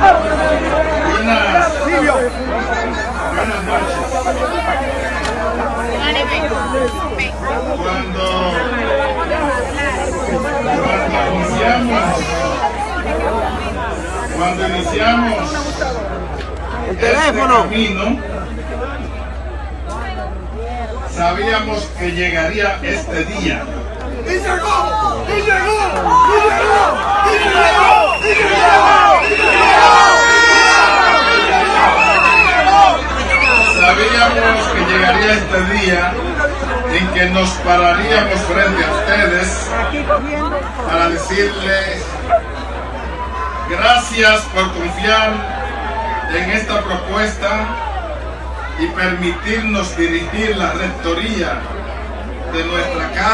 Buenas, buenas noches. Cuando, cuando iniciamos, cuando iniciamos este camino, sabíamos que llegaría este día. ¡Y llegó! ¡Y llegó! ¡Y llegó! ¡Y llegó! ¡Y llegó! ¡Y Que llegaría este día en que nos pararíamos frente a ustedes para decirles gracias por confiar en esta propuesta y permitirnos dirigir la rectoría de nuestra casa